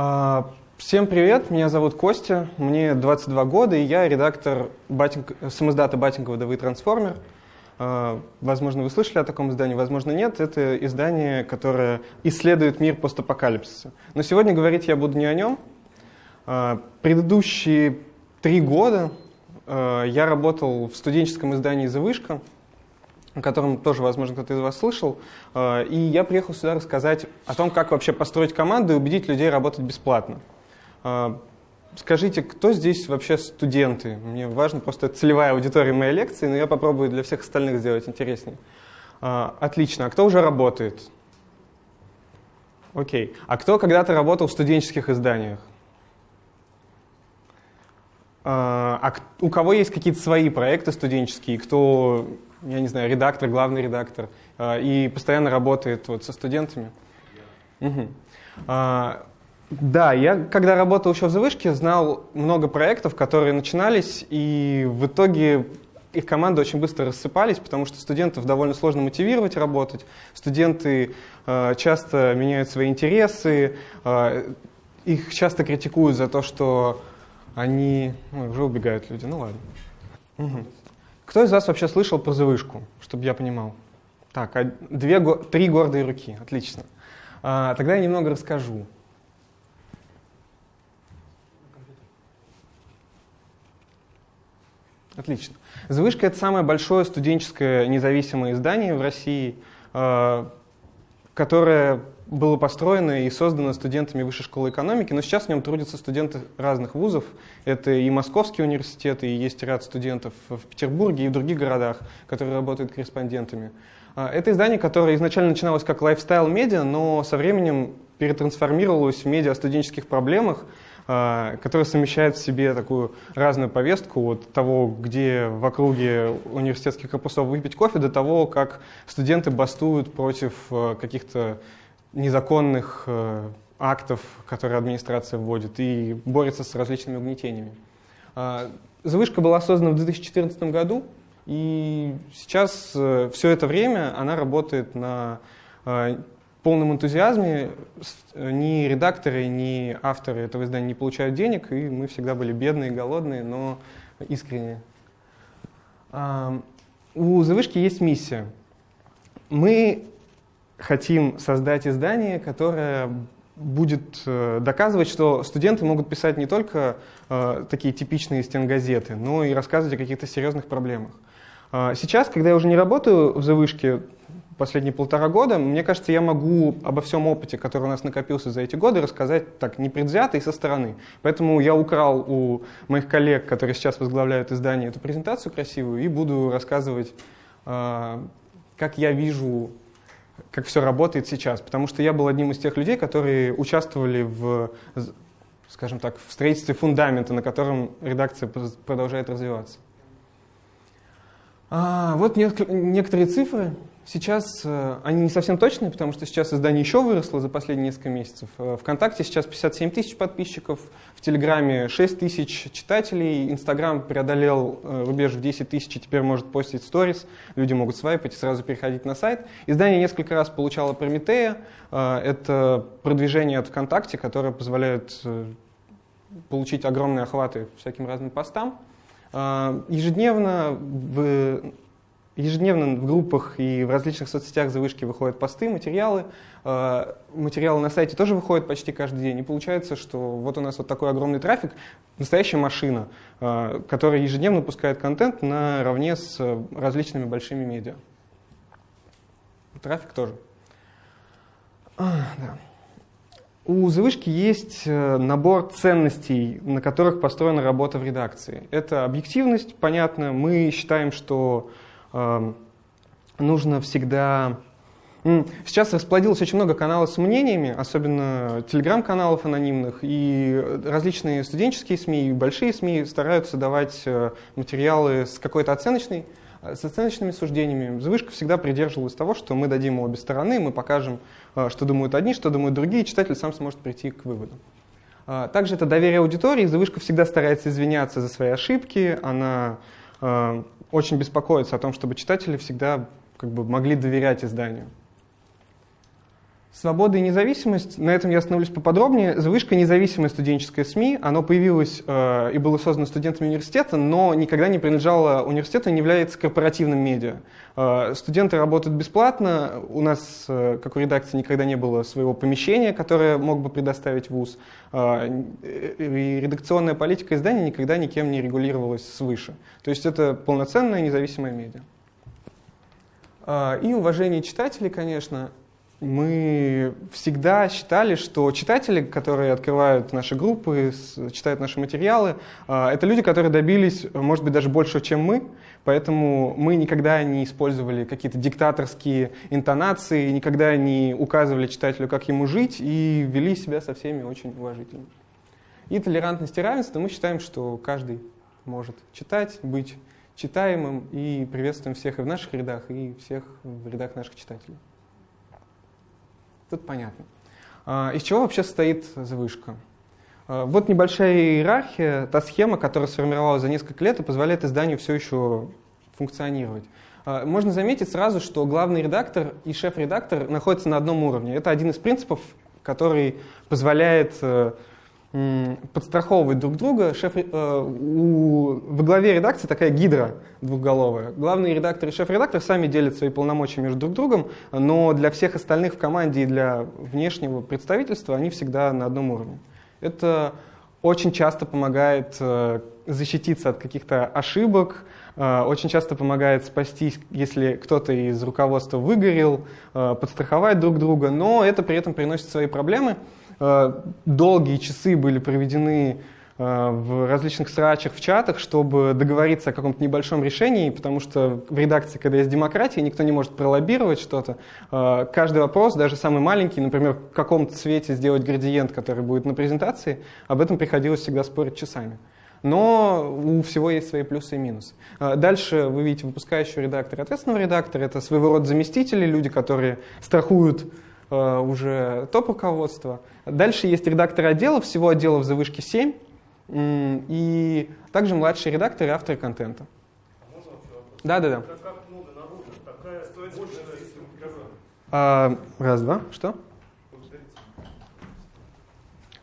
А, всем привет, меня зовут Костя, мне 22 года, и я редактор батинг... самоздата Батингова ДВ Трансформер. А, возможно, вы слышали о таком издании, возможно, нет. Это издание, которое исследует мир постапокалипсиса. Но сегодня говорить я буду не о нем. А, предыдущие три года я работал в студенческом издании «Завышка», о котором тоже, возможно, кто-то из вас слышал. И я приехал сюда рассказать о том, как вообще построить команду и убедить людей работать бесплатно. Скажите, кто здесь вообще студенты? Мне важно просто целевая аудитория моей лекции, но я попробую для всех остальных сделать интереснее. А, отлично. А кто уже работает? Окей. А кто когда-то работал в студенческих изданиях? А у кого есть какие-то свои проекты студенческие? Кто, я не знаю, редактор, главный редактор а, и постоянно работает вот со студентами? Угу. Да, я когда работал еще в завышке, знал много проектов, которые начинались, и в итоге их команды очень быстро рассыпались, потому что студентов довольно сложно мотивировать работать. Студенты э, часто меняют свои интересы, э, их часто критикуют за то, что они... Ой, уже убегают люди, ну ладно. Угу. Кто из вас вообще слышал про завышку, чтобы я понимал? Так, а две, три гордые руки, отлично. А, тогда я немного расскажу. Отлично. «Завышка» — это самое большое студенческое независимое издание в России, э, которое было построено и создано студентами Высшей школы экономики, но сейчас в нем трудятся студенты разных вузов. Это и Московский университет, и есть ряд студентов в Петербурге и в других городах, которые работают корреспондентами. Э, это издание, которое изначально начиналось как лайфстайл-медиа, но со временем перетрансформировалось в медиа о студенческих проблемах, а, который совмещает в себе такую разную повестку от того, где в округе университетских корпусов выпить кофе, до того, как студенты бастуют против э, каких-то незаконных э, актов, которые администрация вводит, и борется с различными угнетениями. А, Завышка была создана в 2014 году, и сейчас э, все это время она работает на полном энтузиазме ни редакторы, ни авторы этого издания не получают денег, и мы всегда были бедные, голодные, но искренние. У «Завышки» есть миссия. Мы хотим создать издание, которое будет э, доказывать, что студенты могут писать не только э, такие типичные стенгазеты, но и рассказывать о каких-то серьезных проблемах. А сейчас, когда я уже не работаю в «Завышке», последние полтора года, мне кажется, я могу обо всем опыте, который у нас накопился за эти годы, рассказать так непредвзято и со стороны. Поэтому я украл у моих коллег, которые сейчас возглавляют издание, эту презентацию красивую и буду рассказывать, а, как я вижу, как все работает сейчас. Потому что я был одним из тех людей, которые участвовали в, скажем так, в строительстве фундамента, на котором редакция продолжает развиваться. А, вот некоторые цифры. Сейчас э, они не совсем точные, потому что сейчас издание еще выросло за последние несколько месяцев. Э, Вконтакте сейчас 57 тысяч подписчиков, в Телеграме 6 тысяч читателей, Инстаграм преодолел э, рубеж в 10 тысяч и теперь может постить сторис, люди могут свайпать и сразу переходить на сайт. Издание несколько раз получало Прометея, это продвижение от ВКонтакте, которое позволяет получить огромные охваты всяким разным постам. Ежедневно в Ежедневно в группах и в различных соцсетях завышки выходят посты, материалы. Э, материалы на сайте тоже выходят почти каждый день. И получается, что вот у нас вот такой огромный трафик, настоящая машина, э, которая ежедневно пускает контент наравне с различными большими медиа. Трафик тоже. А, да. У завышки есть э, набор ценностей, на которых построена работа в редакции. Это объективность, понятно. Мы считаем, что нужно всегда... Сейчас расплодилось очень много каналов с мнениями, особенно телеграм-каналов анонимных, и различные студенческие СМИ и большие СМИ стараются давать э, материалы с какой-то оценочной, э, с оценочными суждениями. Завышка всегда придерживалась того, что мы дадим обе стороны, мы покажем, э, что думают одни, что думают другие, и читатель сам сможет прийти к выводу. Также это доверие аудитории. Завышка всегда старается извиняться за свои ошибки, она очень беспокоится о том, чтобы читатели всегда как бы, могли доверять изданию. Свобода и независимость, на этом я остановлюсь поподробнее. Завышка независимой студенческой СМИ, оно появилось э, и было создано студентами университета, но никогда не принадлежало университету не является корпоративным медиа. Э, студенты работают бесплатно, у нас, э, как у редакции, никогда не было своего помещения, которое мог бы предоставить ВУЗ, э, и редакционная политика издания никогда никем не регулировалась свыше. То есть это полноценная независимая медиа. Э, и уважение читателей, конечно, мы всегда считали, что читатели, которые открывают наши группы, читают наши материалы, а, это люди, которые добились, может быть, даже больше, чем мы, поэтому мы никогда не использовали какие-то диктаторские интонации, никогда не указывали читателю, как ему жить, и вели себя со всеми очень уважительно. И толерантность и равенство мы считаем, что каждый может читать, быть читаемым, и приветствуем всех и в наших рядах, и всех в рядах наших читателей. Тут понятно. А, из чего вообще состоит завышка? А, вот небольшая иерархия, та схема, которая сформировалась за несколько лет и позволяет изданию все еще функционировать. А, можно заметить сразу, что главный редактор и шеф-редактор находятся на одном уровне. Это один из принципов, который позволяет э, подстраховывать друг друга. Шеф, э, у, во главе редакции такая гидра двухголовая. Главный редактор и шеф-редактор сами делят свои полномочия между друг другом, но для всех остальных в команде и для внешнего представительства они всегда на одном уровне. Это очень часто помогает э, защититься от каких-то ошибок, э, очень часто помогает спастись, если кто-то из руководства выгорел, э, подстраховать друг друга, но это при этом приносит свои проблемы. Э, долгие часы были проведены э, в различных срачах, в чатах, чтобы договориться о каком-то небольшом решении, потому что в редакции, когда есть демократия, никто не может пролоббировать что-то. Э, каждый вопрос, даже самый маленький, например, в каком-то цвете сделать градиент, который будет на презентации, об этом приходилось всегда спорить часами. Но у всего есть свои плюсы и минусы. Дальше вы видите выпускающего редактора ответственного редактора. Это своего рода заместители, люди, которые страхуют уже топ-руководства. Дальше есть редакторы отделов, всего отделов за вышки 7, и также младшие редакторы и авторы контента. Да, да, да. А, раз, два, что?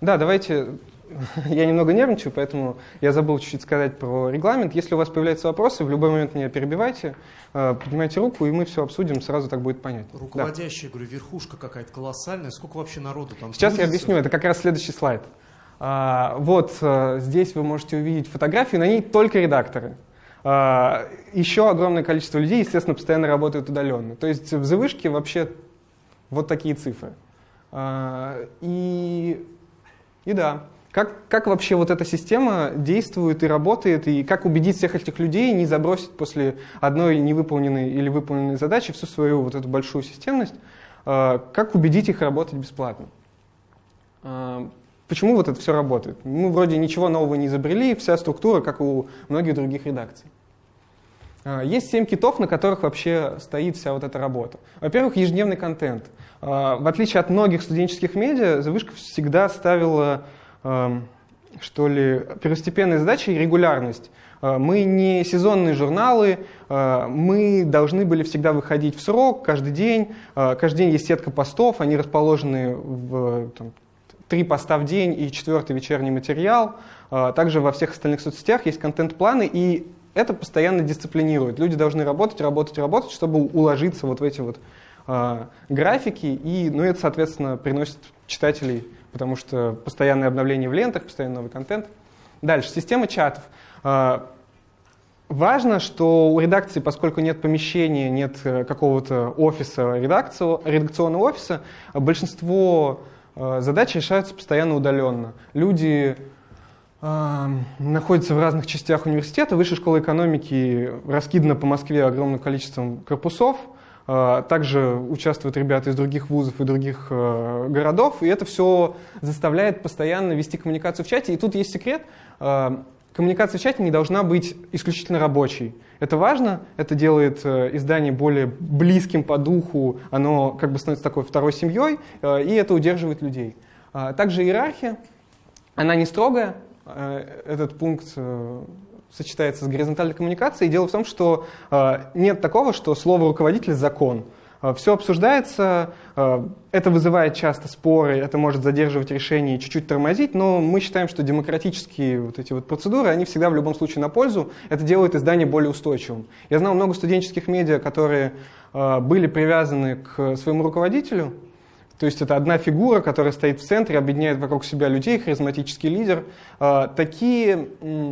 Да, давайте я немного нервничаю, поэтому я забыл чуть-чуть сказать про регламент. Если у вас появляются вопросы, в любой момент меня перебивайте, э, поднимайте руку, и мы все обсудим, сразу так будет понятно. Руководящая, да. говорю, верхушка какая-то колоссальная. Сколько вообще народу там? Сейчас трудится? я объясню, это как раз следующий слайд. А, вот э, здесь вы можете увидеть фотографии, на ней только редакторы. А, еще огромное количество людей, естественно, постоянно работают удаленно. То есть в завышке вообще вот такие цифры. А, и, и да, как, как вообще вот эта система действует и работает, и как убедить всех этих людей не забросить после одной невыполненной или выполненной задачи всю свою вот эту большую системность, э, как убедить их работать бесплатно? Э, почему вот это все работает? Мы вроде ничего нового не изобрели, вся структура, как у многих других редакций. Э, есть семь китов, на которых вообще стоит вся вот эта работа. Во-первых, ежедневный контент. В отличие от многих студенческих медиа, Завышка всегда ставила что ли, первостепенной задачей регулярность. Э, мы не сезонные журналы, э, мы должны были всегда выходить в срок, каждый день. Э, каждый день есть сетка постов, они расположены в там, три поста в день и четвертый вечерний материал. Также во всех остальных соцсетях есть контент-планы, и это постоянно дисциплинирует. Люди должны работать, работать, работать, чтобы уложиться вот в эти вот графики, и ну, это, соответственно, приносит читателей потому что постоянное обновление в лентах, постоянный новый контент. Дальше, система чатов. А, важно, что у редакции, поскольку нет помещения, нет э, какого-то офиса, редакционного офиса, большинство э, задач решаются постоянно удаленно. Люди э, находятся в разных частях университета. Высшая школа экономики раскидана по Москве огромным количеством корпусов. А, также участвуют ребята из других вузов и других э, городов, и это все заставляет постоянно вести коммуникацию в чате. И тут есть секрет. А, коммуникация в чате не должна быть исключительно рабочей. Это важно, это делает э, издание более близким по духу, оно как бы становится такой второй семьей, э, и это удерживает людей. Также иерархия, она не строгая, этот пункт сочетается с горизонтальной коммуникацией. дело в том, что э, нет такого, что слово руководитель закон. Все обсуждается, это вызывает часто споры, это может задерживать решение и чуть-чуть тормозить, но мы считаем, что демократические вот эти вот процедуры, они всегда в любом случае на пользу, это делает издание более устойчивым. Я знал много студенческих медиа, которые были привязаны к своему руководителю, то есть это одна фигура, которая стоит в центре, объединяет вокруг себя людей, харизматический лидер. А, такие,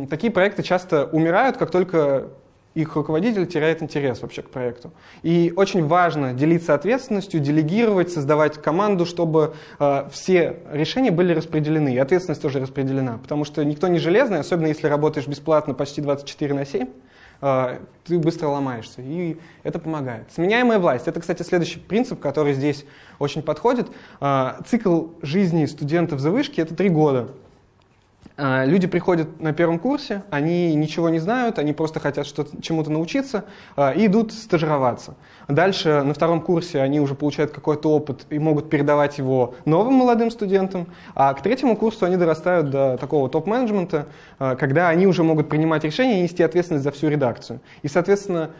такие проекты часто умирают, как только их руководитель теряет интерес вообще к проекту. И очень важно делиться ответственностью, делегировать, создавать команду, чтобы э, все решения были распределены, и ответственность тоже распределена. Потому что никто не железный, особенно если работаешь бесплатно почти 24 на 7, э, ты быстро ломаешься, и это помогает. Сменяемая власть. Это, кстати, следующий принцип, который здесь очень подходит. Э, цикл жизни студентов за вышки — это три года. А, люди приходят на первом курсе, они ничего не знают, они просто хотят чему-то научиться а, и идут стажироваться. Дальше на втором курсе они уже получают какой-то опыт и могут передавать его новым молодым студентам. А к третьему курсу они дорастают до такого топ-менеджмента, а, когда они уже могут принимать решения и нести ответственность за всю редакцию. И, соответственно,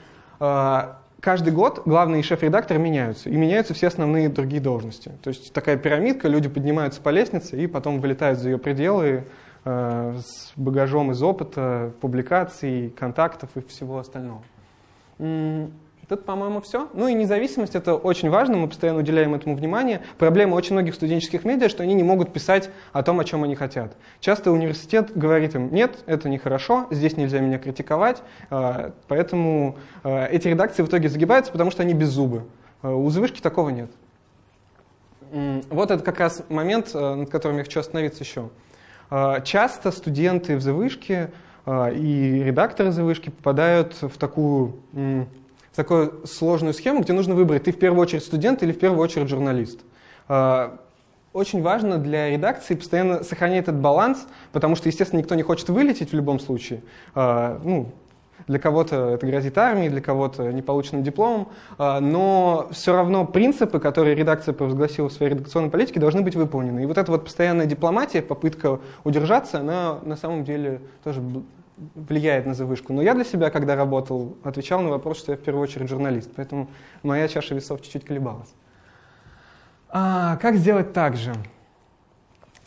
каждый год главный шеф-редактор меняются, и меняются все основные другие должности. То есть такая пирамидка, люди поднимаются по лестнице и потом вылетают за ее пределы с багажом из опыта, публикаций, контактов и всего остального. Тут, по-моему, все. Ну и независимость — это очень важно, мы постоянно уделяем этому внимание. Проблема очень многих студенческих медиа, что они не могут писать о том, о чем они хотят. Часто университет говорит им, нет, это нехорошо, здесь нельзя меня критиковать, э, поэтому э, эти редакции в итоге загибаются, потому что они без зубы. У завышки такого нет. Вот это как раз момент, над которым я хочу остановиться еще. А, часто студенты в завышке а, и редакторы завышки попадают в такую, в такую сложную схему, где нужно выбрать, ты в первую очередь студент или в первую очередь журналист. А, очень важно для редакции постоянно сохранять этот баланс, потому что, естественно, никто не хочет вылететь в любом случае. Ну, для кого-то это грозит армией, для кого-то неполученным дипломом, а, но все равно принципы, которые редакция провозгласила в своей редакционной политике, должны быть выполнены. И вот эта вот постоянная дипломатия, попытка удержаться, она на самом деле тоже влияет на завышку. Но я для себя, когда работал, отвечал на вопрос, что я в первую очередь журналист, поэтому моя чаша весов чуть-чуть колебалась. А, как сделать так же?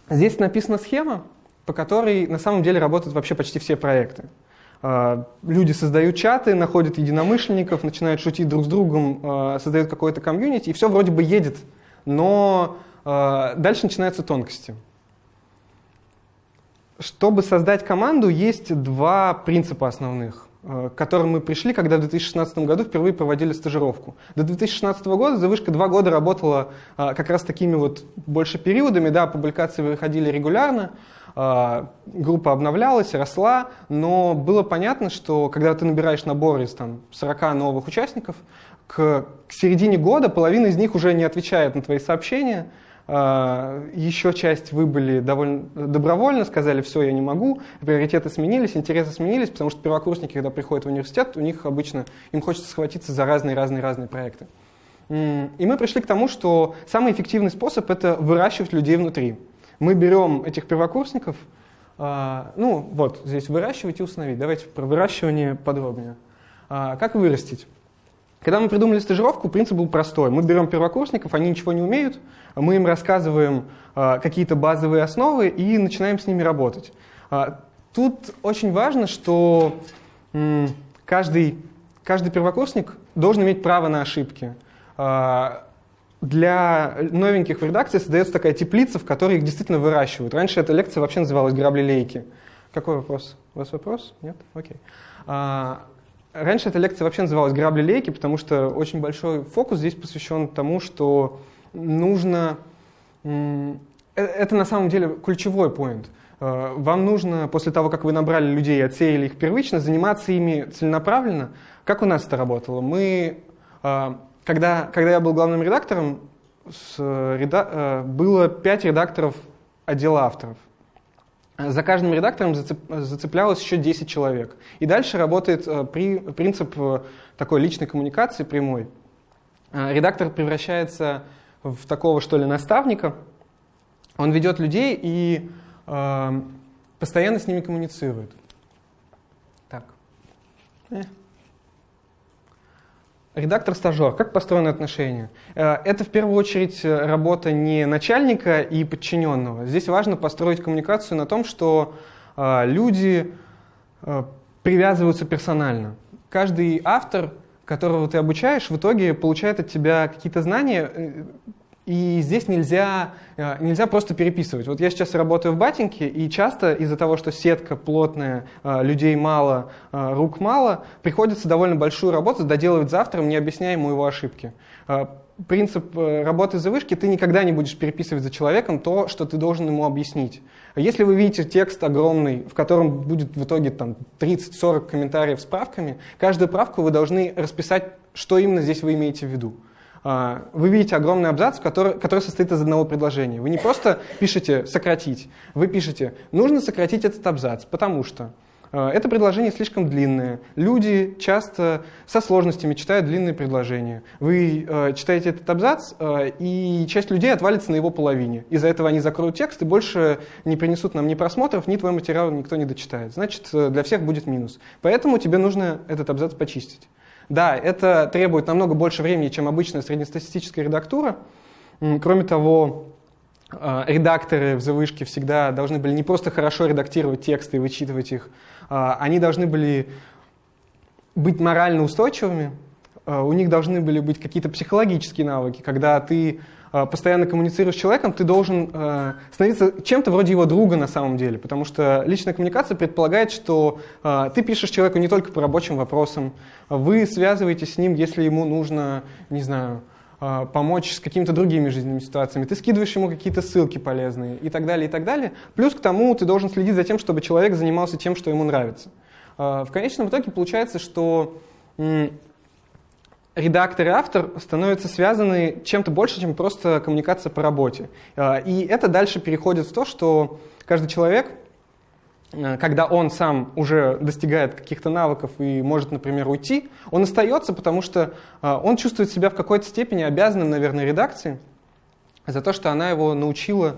Здесь написана схема, по которой на самом деле работают вообще почти все проекты. А, люди создают чаты, находят единомышленников, начинают шутить друг с другом, а, создают какое-то комьюнити, и все вроде бы едет, но а, дальше начинаются тонкости. Чтобы создать команду, есть два принципа основных, к которым мы пришли, когда в 2016 году впервые проводили стажировку. До 2016 года завышка два года работала как раз такими вот больше периодами, да, публикации выходили регулярно, группа обновлялась, росла, но было понятно, что когда ты набираешь набор из там, 40 новых участников, к, к середине года половина из них уже не отвечает на твои сообщения, а, еще часть выбыли довольно добровольно, сказали, все, я не могу, приоритеты сменились, интересы сменились, потому что первокурсники, когда приходят в университет, у них обычно, им хочется схватиться за разные-разные-разные проекты. И мы пришли к тому, что самый эффективный способ — это выращивать людей внутри. Мы берем этих первокурсников, а, ну вот, здесь выращивать и установить. Давайте про выращивание подробнее. А, как вырастить? Когда мы придумали стажировку, принцип был простой. Мы берем первокурсников, они ничего не умеют, мы им рассказываем а, какие-то базовые основы и начинаем с ними работать. Тут очень важно, что каждый, каждый первокурсник должен иметь право на ошибки для новеньких в редакции создается такая теплица, в которой их действительно выращивают. Раньше эта лекция вообще называлась «Грабли-лейки». Какой вопрос? У вас вопрос? Нет? Окей. А, раньше эта лекция вообще называлась «Грабли-лейки», потому что очень большой фокус здесь посвящен тому, что нужно... Э, это на самом деле ключевой поинт. А, вам нужно, после того, как вы набрали людей и отсеяли их первично, заниматься ими целенаправленно. Как у нас это работало? Мы а, когда, когда я был главным редактором, с, реда, э, было пять редакторов отдела авторов. За каждым редактором зацеп, зацеплялось еще 10 человек. И дальше работает э, при, принцип э, такой личной коммуникации прямой. Редактор превращается в такого, что ли, наставника. Он ведет людей и э, постоянно с ними коммуницирует. Так. Редактор-стажер. Как построены отношения? Э, это в первую очередь работа не начальника и подчиненного. Здесь важно построить коммуникацию на том, что э, люди э, привязываются персонально. Каждый автор, которого ты обучаешь, в итоге получает от тебя какие-то знания, и здесь нельзя, э, нельзя просто переписывать. Вот я сейчас работаю в батеньке, и часто из-за того, что сетка плотная, э, людей мало, э, рук мало, приходится довольно большую работу доделывать завтрам, не объясняя ему его ошибки. Принцип работы за вышки, ты никогда не будешь переписывать за человеком то, что ты должен ему объяснить. Если вы видите текст огромный, в котором будет в итоге там 30-40 комментариев с правками, каждую правку вы должны расписать, что именно здесь вы имеете в виду. А, вы видите огромный абзац, который, который состоит из одного предложения. Вы не просто пишете «сократить», вы пишете «нужно сократить этот абзац, потому что…» а, Это предложение слишком длинное. Люди часто со сложностями читают длинные предложения. Вы э, читаете этот абзац, э, и часть людей отвалится на его половине. Из-за этого они закроют текст и больше не принесут нам ни просмотров, ни твой материал никто не дочитает. Значит, для всех будет минус. Поэтому тебе нужно этот абзац почистить. Да, это требует намного больше времени, чем обычная среднестатистическая редактура. Кроме того, а, редакторы в завышке всегда должны были не просто хорошо редактировать тексты и вычитывать их, а, они должны были быть морально устойчивыми, а, у них должны были быть какие-то психологические навыки, когда ты постоянно коммуницируешь с человеком, ты должен э, становиться чем-то вроде его друга на самом деле, потому что личная коммуникация предполагает, что э, ты пишешь человеку не только по рабочим вопросам, вы связываетесь с ним, если ему нужно, не знаю, помочь с какими-то другими жизненными ситуациями, ты скидываешь ему какие-то ссылки полезные и так далее, и так далее. Плюс к тому ты должен следить за тем, чтобы человек занимался тем, что ему нравится. В конечном итоге получается, что редактор и автор становятся связаны чем-то больше, чем просто коммуникация по работе. А, и это дальше переходит в то, что каждый человек, а, когда он сам уже достигает каких-то навыков и может, например, уйти, он остается, потому что а, он чувствует себя в какой-то степени обязанным, наверное, редакции за то, что она его научила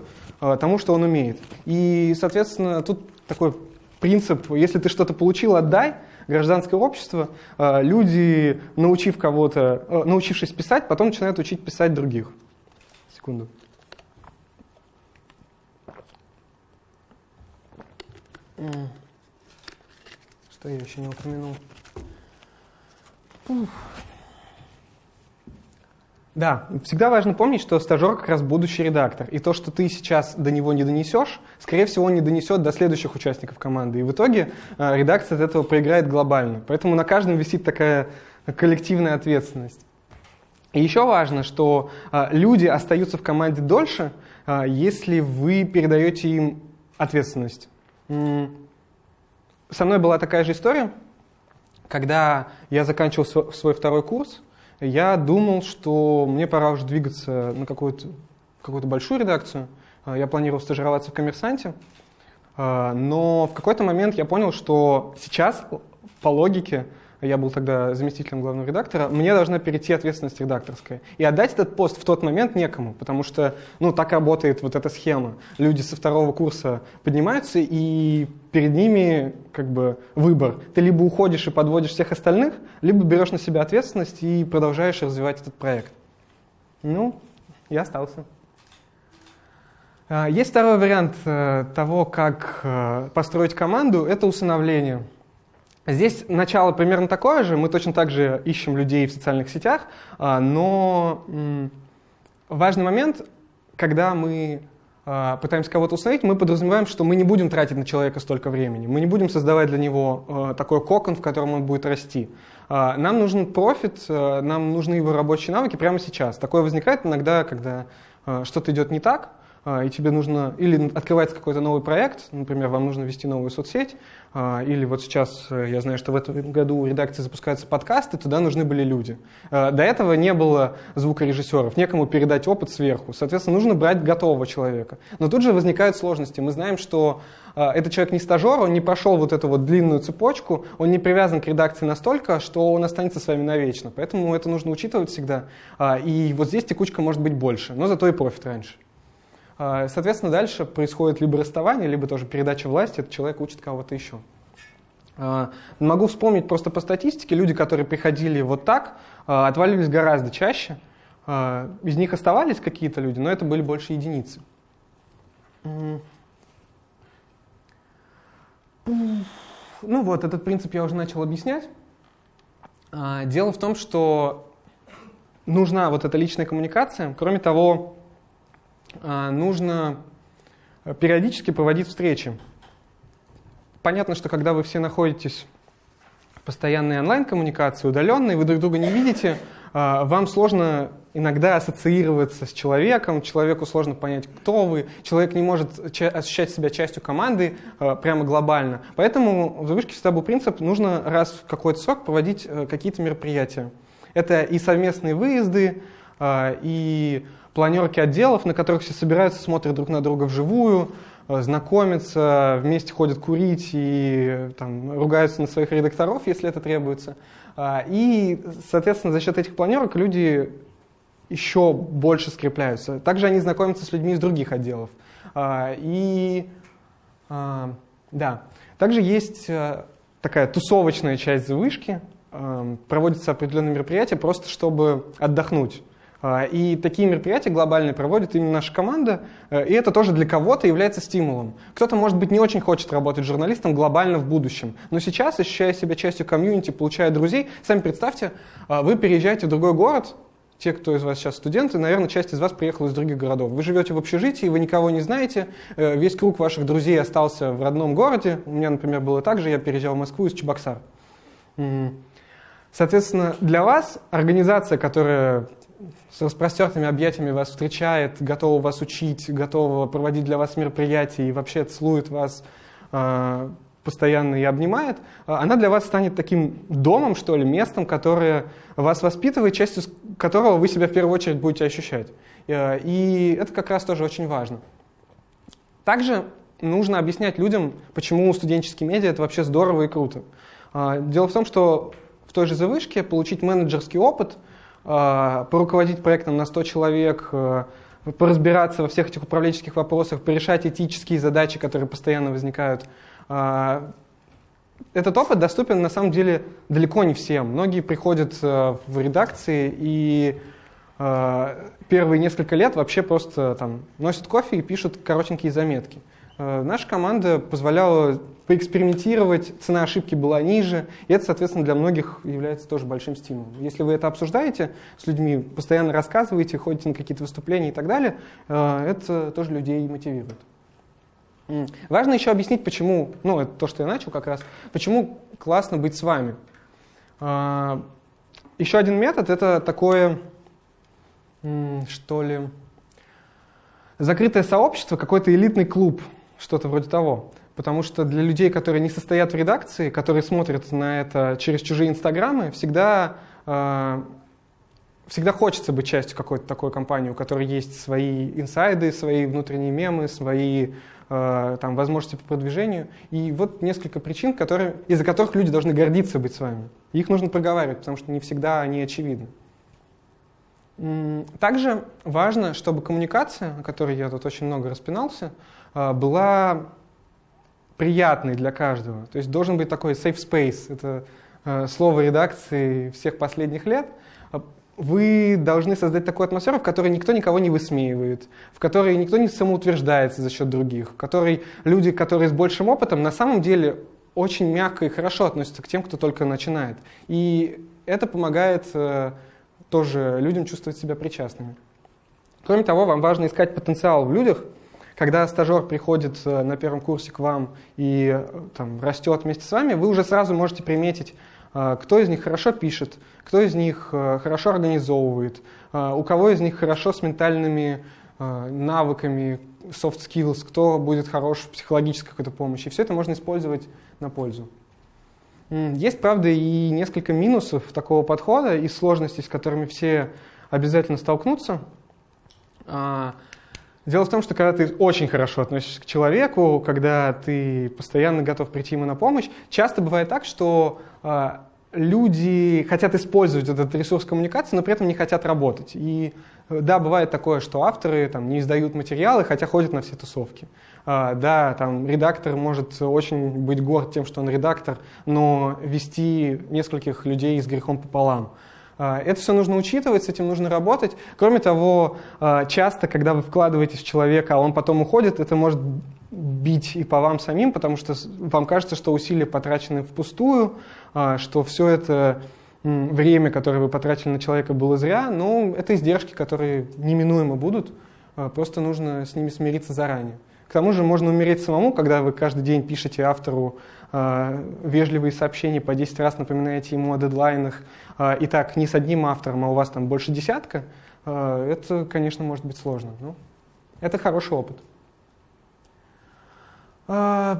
тому, что он умеет. И, соответственно, тут такой принцип, если ты что-то получил, отдай, гражданское общество, э, люди, научив кого-то, э, научившись писать, потом начинают учить писать других. Секунду. Что я еще не упомянул? Ух. Да, всегда важно помнить, что стажер как раз будущий редактор. И то, что ты сейчас до него не донесешь, скорее всего, он не донесет до следующих участников команды. И в итоге э, редакция от этого проиграет глобально. Поэтому на каждом висит такая коллективная ответственность. И еще важно, что э, люди остаются в команде дольше, э, если вы передаете им ответственность. Со мной была такая же история, когда я заканчивал свой второй курс, я думал, что мне пора уже двигаться на какую-то какую большую редакцию. А, я планировал стажироваться в «Коммерсанте», а, но в какой-то момент я понял, что сейчас, по логике, я был тогда заместителем главного редактора, мне должна перейти ответственность редакторская. И отдать этот пост в тот момент некому, потому что ну, так работает вот эта схема. Люди со второго курса поднимаются, и перед ними как бы выбор. Ты либо уходишь и подводишь всех остальных, либо берешь на себя ответственность и продолжаешь развивать этот проект. Ну, я остался. А, есть второй вариант э, того, как э, построить команду, это усыновление. Здесь начало примерно такое же, мы точно так же ищем людей в социальных сетях, а, но важный момент, когда мы пытаемся кого-то установить, мы подразумеваем, что мы не будем тратить на человека столько времени, мы не будем создавать для него а, такой кокон, в котором он будет расти. Нам нужен профит, нам нужны его рабочие навыки прямо сейчас. Такое возникает иногда, когда что-то идет не так, и тебе нужно, или открывается какой-то новый проект, например, вам нужно вести новую соцсеть, а, или вот сейчас э, я знаю, что в этом году у редакции запускаются подкасты, туда нужны были люди. А, до этого не было звукорежиссеров, некому передать опыт сверху. Соответственно, нужно брать готового человека. Но тут же возникают сложности. Мы знаем, что а, этот человек не стажер, он не прошел вот эту вот длинную цепочку, он не привязан к редакции настолько, что он останется с вами навечно. Поэтому это нужно учитывать всегда. И вот здесь текучка может быть больше, но зато и профит раньше. Соответственно, дальше происходит либо расставание, либо тоже передача власти, этот человек учит кого-то еще. А, могу вспомнить просто по статистике, люди, которые приходили вот так, а, отваливались гораздо чаще. А, из них оставались какие-то люди, но это были больше единицы. Ну вот, этот принцип я уже начал объяснять. Дело в том, что нужна вот эта личная коммуникация. Кроме того, нужно периодически проводить встречи. Понятно, что когда вы все находитесь в постоянной онлайн-коммуникации, удаленной, вы друг друга не видите, а, вам сложно иногда ассоциироваться с человеком, человеку сложно понять, кто вы, человек не может ощущать себя частью команды а, прямо глобально. Поэтому в завышке всегда был принцип, нужно раз в какой-то срок проводить э, какие-то мероприятия. Это и совместные выезды, а, и планерки отделов, на которых все собираются, смотрят друг на друга вживую, Э, знакомятся, вместе ходят курить и там, ругаются на своих редакторов, если это требуется. А, и, соответственно, за счет этих планерок люди еще больше скрепляются. Также они знакомятся с людьми из других отделов. А, и а, да, также есть э, такая тусовочная часть завышки, проводятся определенные мероприятия просто чтобы отдохнуть. А, и такие мероприятия глобальные проводит именно наша команда, э, и это тоже для кого-то является стимулом. Кто-то, может быть, не очень хочет работать журналистом глобально в будущем, но сейчас, ощущая себя частью комьюнити, получая друзей, сами представьте, а, вы переезжаете в другой город, те, кто из вас сейчас студенты, наверное, часть из вас приехала из других городов. Вы живете в общежитии, вы никого не знаете, э, весь круг ваших друзей остался в родном городе. У меня, например, было так же, я переезжал в Москву из Чебоксар. Соответственно, для вас организация, которая с распростертыми объятиями вас встречает, готова вас учить, готова проводить для вас мероприятия и вообще целует вас э, постоянно и обнимает, а, она для вас станет таким домом, что ли, местом, которое вас воспитывает, частью которого вы себя в первую очередь будете ощущать. Э, и это как раз тоже очень важно. Также нужно объяснять людям, почему студенческие медиа это вообще здорово и круто. Дело в том, что в той же завышке получить менеджерский опыт – а, поруководить проектом на 100 человек, а, поразбираться во всех этих управленческих вопросах, порешать этические задачи, которые постоянно возникают. А, этот опыт доступен на самом деле далеко не всем. Многие приходят в редакции и первые несколько лет вообще просто там, носят кофе и пишут коротенькие заметки. Наша команда позволяла поэкспериментировать, цена ошибки была ниже, и это, соответственно, для многих является тоже большим стимулом. Если вы это обсуждаете с людьми, постоянно рассказываете, ходите на какие-то выступления и так далее, э, это тоже людей мотивирует. Важно еще объяснить, почему, ну, это то, что я начал как раз, почему классно быть с вами. Э, еще один метод — это такое, что ли, закрытое сообщество, какой-то элитный клуб, что-то вроде того. Потому что для людей, которые не состоят в редакции, которые смотрят на это через чужие инстаграмы, всегда, э, всегда хочется быть частью какой-то такой компании, у которой есть свои инсайды, свои внутренние мемы, свои э, там, возможности по продвижению. И вот несколько причин, которые, из-за которых люди должны гордиться быть с вами. их нужно проговаривать, потому что не всегда они очевидны. Также важно, чтобы коммуникация, о которой я тут очень много распинался, э, была приятный для каждого. То есть должен быть такой safe space. Это э, слово редакции всех последних лет. Вы должны создать такую атмосферу, в которой никто никого не высмеивает, в которой никто не самоутверждается за счет других, в которой люди, которые с большим опытом, на самом деле очень мягко и хорошо относятся к тем, кто только начинает. И это помогает э, тоже людям чувствовать себя причастными. Кроме того, вам важно искать потенциал в людях – когда стажер приходит э, на первом курсе к вам и э, там, растет вместе с вами, вы уже сразу можете приметить, э, кто из них хорошо пишет, кто из них хорошо организовывает, у кого из них хорошо с ментальными навыками, soft skills, кто будет хорош в психологической какой-то помощи. Все это можно использовать на пользу. Есть, правда, и несколько минусов такого подхода и сложностей, с которыми все обязательно столкнутся. А, Дело в том, что когда ты очень хорошо относишься к человеку, когда ты постоянно готов прийти ему на помощь, часто бывает так, что э, люди хотят использовать этот ресурс коммуникации, но при этом не хотят работать. И да, бывает такое, что авторы там, не издают материалы, хотя ходят на все тусовки. А, да, там редактор может очень быть горд тем, что он редактор, но вести нескольких людей с грехом пополам. А, это все нужно учитывать, с этим нужно работать. Кроме того, а, часто, когда вы вкладываетесь в человека, а он потом уходит, это может бить и по вам самим, потому что вам кажется, что усилия потрачены впустую, что все это время, которое вы потратили на человека, было зря, но это издержки, которые неминуемо будут, просто нужно с ними смириться заранее. К тому же можно умереть самому, когда вы каждый день пишете автору э, вежливые сообщения, по 10 раз напоминаете ему о дедлайнах, э, и так не с одним автором, а у вас там больше десятка, э, это, конечно, может быть сложно. Но это хороший опыт. Э,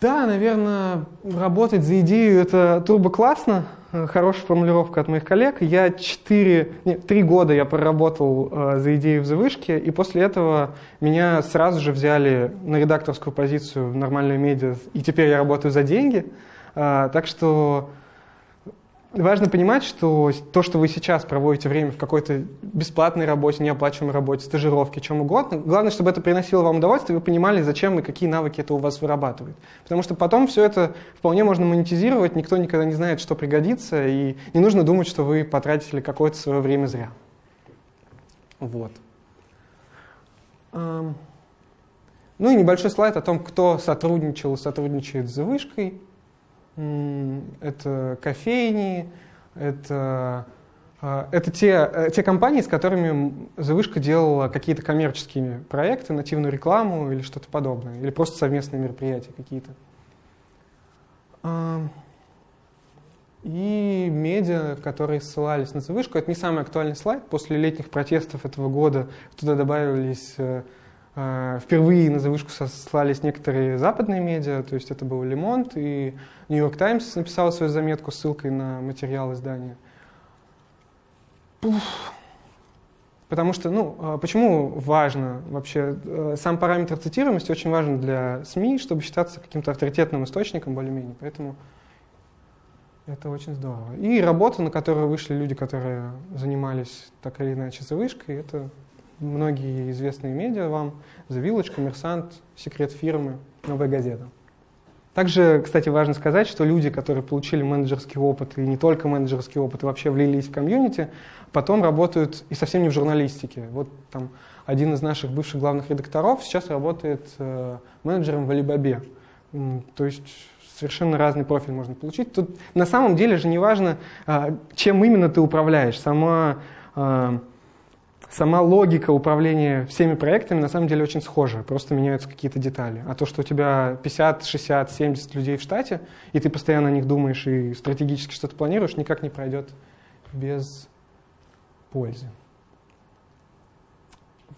да, наверное, работать за идею это турбо классно, хорошая формулировка от моих коллег. Я 4, нет, 3 года я проработал э, за идею в завышке, и после этого меня сразу же взяли на редакторскую позицию в нормальную медиа, и теперь я работаю за деньги. Э, так что важно понимать, что то, что вы сейчас проводите время в какой-то бесплатной работе, неоплачиваемой работе, стажировке, чем угодно, главное, чтобы это приносило вам удовольствие, вы понимали, зачем и какие навыки это у вас вырабатывает. Потому что потом все это вполне можно монетизировать, никто никогда не знает, что пригодится, и не нужно думать, что вы потратили какое-то свое время зря. Вот. Ну и небольшой слайд о том, кто сотрудничал и сотрудничает с вышкой это кофейни, это, а, это те, э, те компании, с которыми Завышка делала какие-то коммерческие проекты, нативную рекламу или что-то подобное, или просто совместные мероприятия какие-то. И медиа, которые ссылались на Завышку, это не самый актуальный слайд. После летних протестов этого года туда добавились э, Впервые на завышку сослались некоторые западные медиа, то есть это был Лемонт и Нью-Йорк Таймс написал свою заметку с ссылкой на материал издания. Пуф. Потому что, ну, а почему важно вообще, э, сам параметр цитируемости очень важен для СМИ, чтобы считаться каким-то авторитетным источником более-менее, поэтому это очень здорово. И работа, на которую вышли люди, которые занимались так или иначе завышкой, это многие известные медиа вам, The Village, Коммерсант, Секрет фирмы, Новая газета. Также, кстати, важно сказать, что люди, которые получили менеджерский опыт, и не только менеджерский опыт, и вообще влились в комьюнити, потом работают и совсем не в журналистике. Вот там один из наших бывших главных редакторов сейчас работает э, менеджером в Алибабе. То есть совершенно разный профиль можно получить. Тут на самом деле же не важно, э, чем именно ты управляешь. Сама э, сама логика управления всеми проектами на самом деле очень схожа, просто меняются какие-то детали. А то, что у тебя 50, 60, 70 людей в штате, и ты постоянно о них думаешь и стратегически что-то планируешь, никак не пройдет без пользы.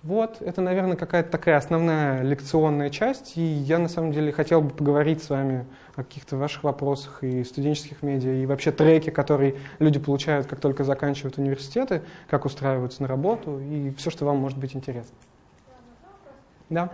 Вот, это, наверное, какая-то такая основная лекционная часть, и я на самом деле хотел бы поговорить с вами о каких-то ваших вопросах и студенческих медиа, и вообще треки, которые люди получают, как только заканчивают университеты, как устраиваются на работу, и все, что вам может быть интересно. Да?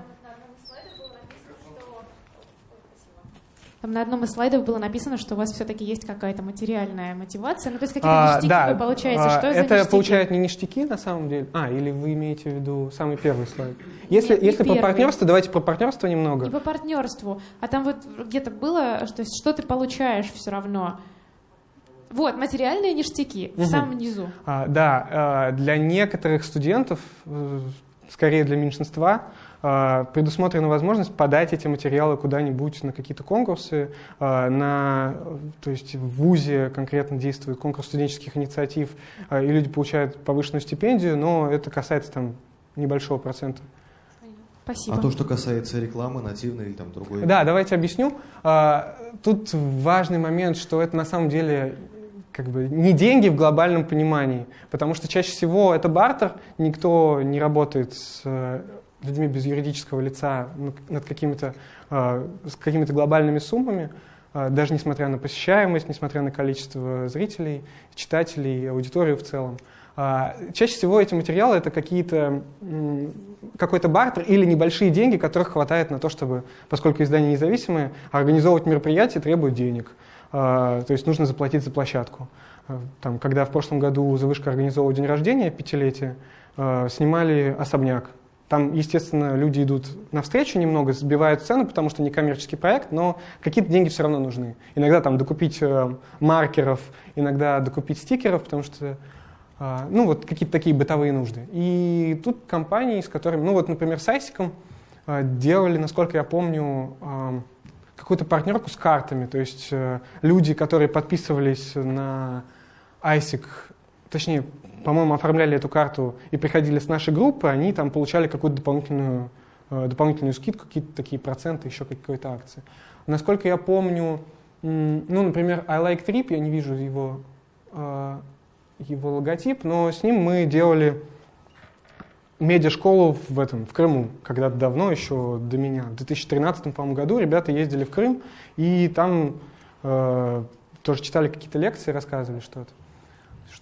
Там на одном из слайдов было написано, что у вас все-таки есть какая-то материальная мотивация. Ну, то есть какие-то а, ништяки да, вы получаете. Что а, это получают не ништяки на самом деле. А, или вы имеете в виду самый первый слайд? Если, Нет, если по партнерству, давайте про партнерство немного. Не по партнерству. А там вот где-то было, что, что ты получаешь все равно. Вот, материальные ништяки угу. в самом низу. А, да, а, для некоторых студентов, э, скорее для меньшинства, а, предусмотрена возможность подать эти материалы куда-нибудь на какие-то конкурсы. А, на, то есть в ВУЗе конкретно действует конкурс студенческих инициатив, а, и люди получают повышенную стипендию, но это касается там небольшого процента. Спасибо. А то, что касается рекламы, нативной или там другой? Да, давайте объясню. Тут важный момент, что это на самом деле как бы не деньги в глобальном понимании, потому что чаще всего это бартер, никто не работает с людьми без юридического лица над какими-то а, с какими-то глобальными суммами, а, даже несмотря на посещаемость, несмотря на количество зрителей, читателей, аудиторию в целом. А, чаще всего эти материалы это какие-то какой-то бартер или небольшие деньги, которых хватает на то, чтобы, поскольку издания независимые, организовывать мероприятия требует денег. то есть нужно заплатить за площадку. Там, когда в прошлом году Завышка организовывал день рождения, пятилетие, снимали особняк. Там, естественно, люди идут навстречу немного, сбивают цену, потому что не коммерческий проект, но какие-то деньги все равно нужны. Иногда там докупить э, маркеров, иногда докупить стикеров, потому что э, ну, вот какие-то такие бытовые нужды. И тут компании, с которыми, ну вот, например, с Айсиком э, делали, насколько я помню, э, какую-то партнерку с картами. То есть э, люди, которые подписывались на ISIC, точнее, по-моему, оформляли эту карту и приходили с нашей группы, они там получали какую-то дополнительную, э, дополнительную скидку, какие-то такие проценты, еще какой-то акции. Насколько я помню, ну, например, I Like Trip, я не вижу его, э, его логотип, но с ним мы делали медиашколу в этом, в Крыму, когда-то давно, еще до меня. В 2013 по году ребята ездили в Крым, и там э, тоже читали какие-то лекции, рассказывали что-то.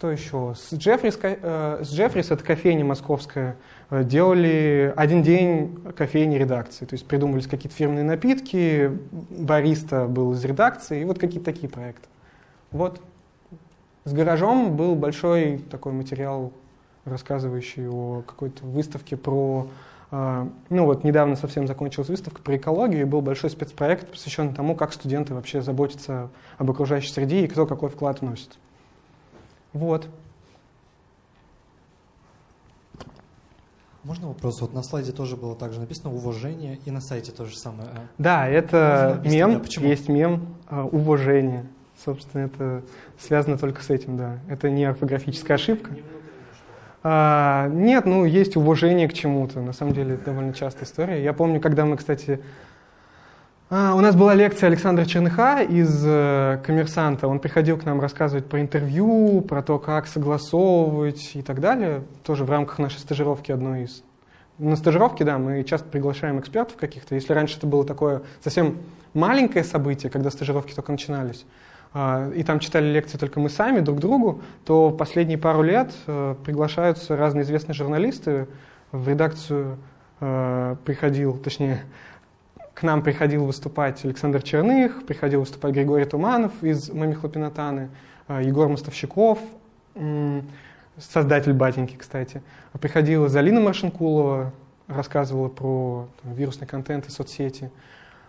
Что еще? С Джеффрис, э, с Джеффрис, это кофейня московская, э, делали один день кофейни редакции. То есть придумывались какие-то фирменные напитки, бариста был из редакции, и вот какие-то такие проекты. Вот. С гаражом был большой такой материал, рассказывающий о какой-то выставке про... Э, ну вот недавно совсем закончилась выставка про экологию, и был большой спецпроект, посвященный тому, как студенты вообще заботятся об окружающей среде и кто какой вклад вносит. Вот. Можно вопрос? Вот на слайде тоже было также написано уважение, и на сайте тоже самое. А да, это мем, да, почему? есть мем uh, уважение. Собственно, это связано только с этим, да. Это не орфографическая ошибка. А, нет, ну есть уважение к чему-то. На самом деле это довольно частая история. Я помню, когда мы, кстати, а, у нас была лекция Александра Черныха из э, «Коммерсанта». Он приходил к нам рассказывать про интервью, про то, как согласовывать и так далее. Тоже в рамках нашей стажировки одной из. На стажировке, да, мы часто приглашаем экспертов каких-то. Если раньше это было такое совсем маленькое событие, когда стажировки только начинались, а, и там читали лекции только мы сами друг другу, то последние пару лет э, приглашаются разные известные журналисты в редакцию э, приходил, точнее, к нам приходил выступать Александр Черных, приходил выступать Григорий Туманов из «Мами Хлопинатаны», э, Егор Мостовщиков, создатель «Батеньки», кстати. Приходила Залина Маршинкулова, рассказывала про там, вирусный контент и соцсети.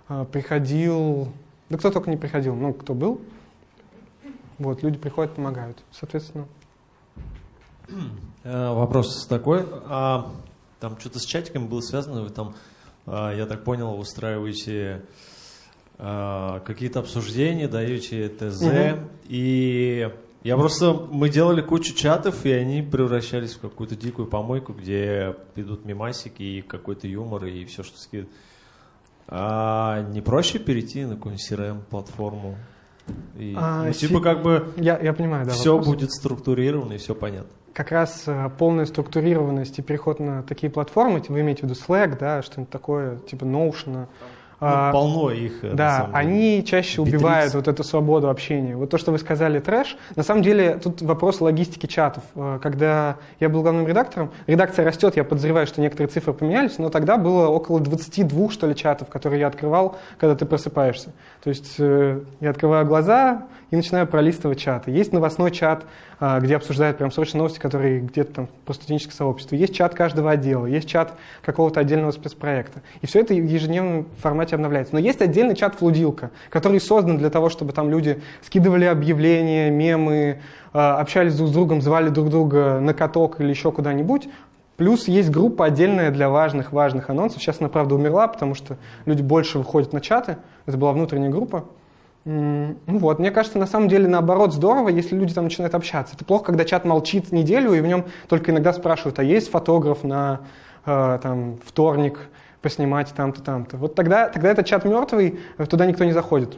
Э, приходил, да кто только не приходил, ну, кто был. Вот, люди приходят, помогают. Соответственно. Э, вопрос такой. А, там что-то с чатиком было связано, вы там я так понял, устраиваете а, какие-то обсуждения, даете ТЗ. Угу. И я просто, мы делали кучу чатов, и они превращались в какую-то дикую помойку, где идут мимасики и какой-то юмор, и все, что скидывают. А не проще перейти на какую-нибудь CRM-платформу? И, а, ну, типа как бы я, я понимаю, да, все вопрос. будет структурировано и все понятно как раз э, полная структурированность и переход на такие платформы, вы имеете в виду Slack, да, что-нибудь такое, типа Notion, ну, а, полно их. Э, да, они чаще Битрикс. убивают вот эту свободу общения. Вот то, что вы сказали, трэш, на самом деле тут вопрос логистики чатов. Э, когда я был главным редактором, редакция растет, я подозреваю, что некоторые цифры поменялись, но тогда было около 22, что ли, чатов, которые я открывал, когда ты просыпаешься. То есть э, я открываю глаза и начинаю пролистывать чаты. Есть новостной чат, где обсуждают прям срочные новости, которые где-то там по студенческое сообщество. Есть чат каждого отдела, есть чат какого-то отдельного спецпроекта. И все это в ежедневном формате формате обновляется. Но есть отдельный чат «Флудилка», который создан для того, чтобы там люди скидывали объявления, мемы, а, общались друг с другом, звали друг друга на каток или еще куда-нибудь. Плюс есть группа отдельная для важных-важных анонсов. Сейчас она, правда, умерла, потому что люди больше выходят на чаты. Это была внутренняя группа. Ну вот, мне кажется, на самом деле наоборот здорово, если люди там начинают общаться. Это плохо, когда чат молчит неделю, и в нем только иногда спрашивают, а есть фотограф на э, там, вторник, поснимать там-то, там-то. Вот тогда, тогда этот чат мертвый, туда никто не заходит.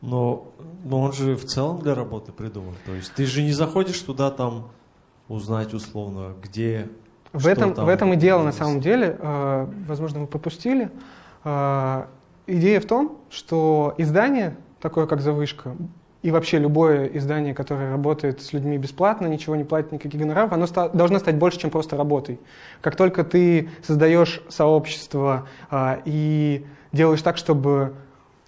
Но, но он же в целом для работы придуман. То есть ты же не заходишь туда там узнать условно, где в этом, там в этом и дело на самом деле. Э, возможно, вы пропустили. Э, идея в том, что издание, такое как «Завышка», и вообще любое издание, которое работает с людьми бесплатно, ничего не платит, никаких гонораров, оно ста- должно стать больше, чем просто работой. Как только ты создаешь сообщество а, и делаешь так, чтобы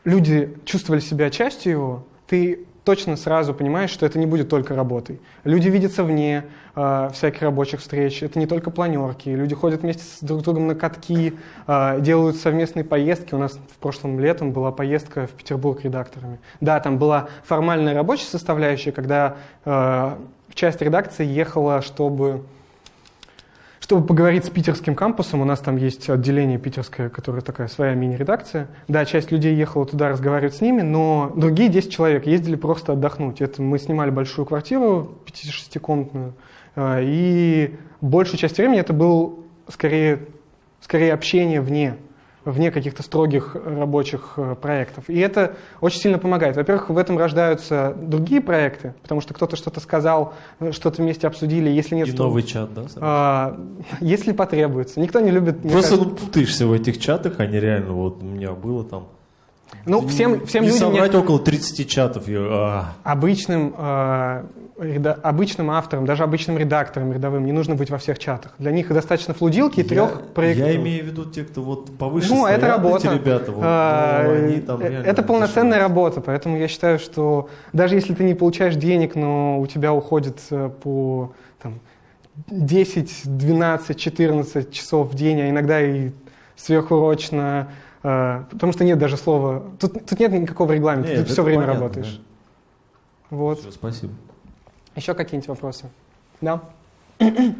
люди чувствовали себя частью его, ты точно сразу понимаешь, что это не будет только работой. Люди видятся вне э, всяких рабочих встреч, это не только планерки, люди ходят вместе с друг другом на катки, э, делают совместные поездки. У нас в прошлом летом была поездка в Петербург редакторами. Да, там была формальная рабочая составляющая, когда э, часть редакции ехала, чтобы чтобы поговорить с питерским кампусом, у нас там есть отделение питерское, которое такая своя мини-редакция. Да, часть людей ехала туда разговаривать с ними, но другие 10 человек ездили просто отдохнуть. Это мы снимали большую квартиру, 5-6-комнатную, а, и большую часть времени это был скорее, скорее общение вне вне каких-то строгих рабочих э, проектов. И это очень сильно помогает. Во-первых, в этом рождаются другие проекты, потому что кто-то что-то сказал, э, что-то вместе обсудили. Если нет, И то, новый чат, да? а, если потребуется. Никто не любит... Просто кажется- путаешься в этих чатах, они реально, вот у меня было там. Ну, всем, всем не людям... соврать нет- около 30 чатов. А. обычным, э, реда- обычным авторам, даже обычным редакторам рядовым не нужно быть во всех чатах. Для них достаточно флудилки и трех я, проектов. я имею в виду те, кто вот повыше Ну, стоят, это работа. эти ребята, вот, А, ну, они там э, реально это полноценная зашиваются. работа, поэтому я считаю, что даже если ты не получаешь денег, но у тебя уходит э, по там, 10, 12, 14 часов в день, а иногда и сверхурочно, потому что нет даже слова, тут, тут нет никакого регламента, Нет, ты все время понятно, работаешь. Вот. Всё, спасибо. Еще какие-нибудь вопросы? Да? Я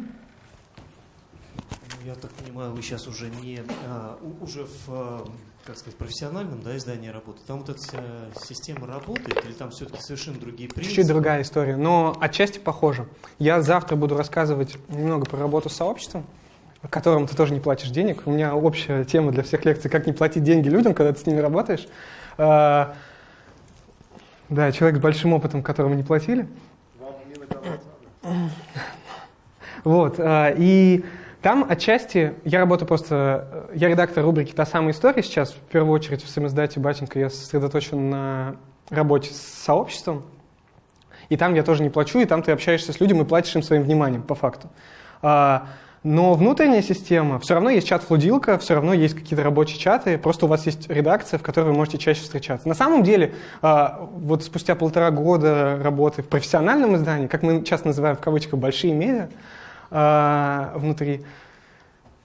так понимаю, вы сейчас уже не а, уже в а, как сказать профессиональном да, издании работаете. Там вот эта система работает или там все-таки совершенно другие принципы? Чуть-чуть другая история, но отчасти похоже. Я завтра буду рассказывать немного про работу с сообществом, которым ты тоже не платишь денег. У меня общая тема для всех лекций, как не платить деньги людям, когда ты с ними работаешь. А, Да, человек с большим опытом, которому не платили. Вот, а, и там отчасти, я работаю просто, я редактор рубрики «Та самая история» сейчас, в первую очередь в самоиздате «Батенька» я сосредоточен на работе с сообществом, и там я тоже не плачу, и там ты общаешься с людьми и платишь им своим вниманием, по факту. Но внутренняя система, все равно есть чат-флудилка, все равно есть какие-то рабочие чаты, просто у вас есть редакция, в которой вы можете чаще встречаться. На самом деле, а, вот спустя полтора года работы в профессиональном издании, как мы часто называем в кавычках большие медиа, а, внутри,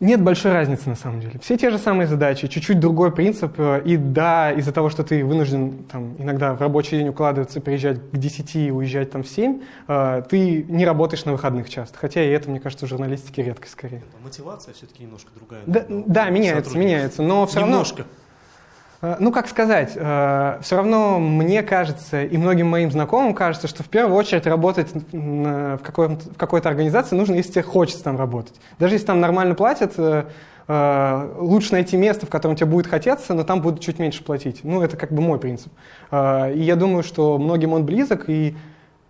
нет большой разницы на самом деле. Все те же самые задачи, чуть-чуть другой принцип. э, И да, из-за того, что ты вынужден там, иногда в рабочий день укладываться, приезжать к 10 и уезжать там в 7, э, ты не работаешь на выходных часто. Хотя и это, мне кажется, в журналистике редкость скорее. Мотивация все-таки немножко другая. Да, да, меняется, меняется. Но все равно... Немножко. Э, Ну, как сказать, все равно мне кажется, и многим моим знакомым кажется, что в первую очередь работать в, в какой-то организации нужно, если тебе хочется там работать. Даже если там нормально платят, э, э, лучше найти место, в котором тебе будет хотеться, но там будут чуть меньше платить. Ну, это как бы мой принцип. И я думаю, что многим он близок, и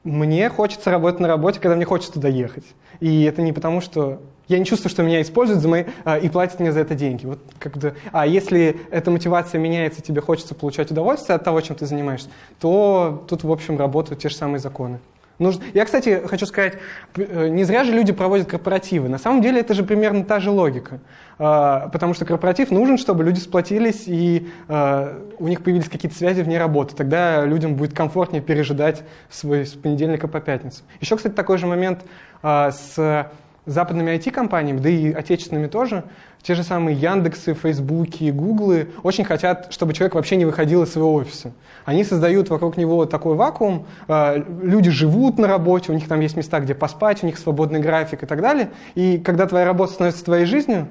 мне хочется работать на работе, когда мне хочется туда ехать. И это не потому, что я не чувствую, что меня используют за мои, а, и платят мне за это деньги. Вот как бы, а если эта мотивация меняется, тебе хочется получать удовольствие от того, чем ты занимаешься, то тут, в общем, работают те же самые законы. Нужно... Я, кстати, хочу сказать, э, не зря же люди проводят корпоративы. На самом деле это же примерно та же логика. А, Потому что корпоратив нужен, чтобы люди сплотились и а, у них появились какие-то связи вне работы. Тогда людям будет комфортнее пережидать свой с понедельника по пятницу. Еще, кстати, такой же момент с западными IT-компаниями, да и отечественными тоже. Те же самые Яндексы, Фейсбуки, Гуглы очень хотят, чтобы человек вообще не выходил из своего офиса. Они создают вокруг него такой вакуум, э, люди живут на работе, у них там есть места, где поспать, у них свободный график и так далее. И когда твоя работа становится твоей жизнью,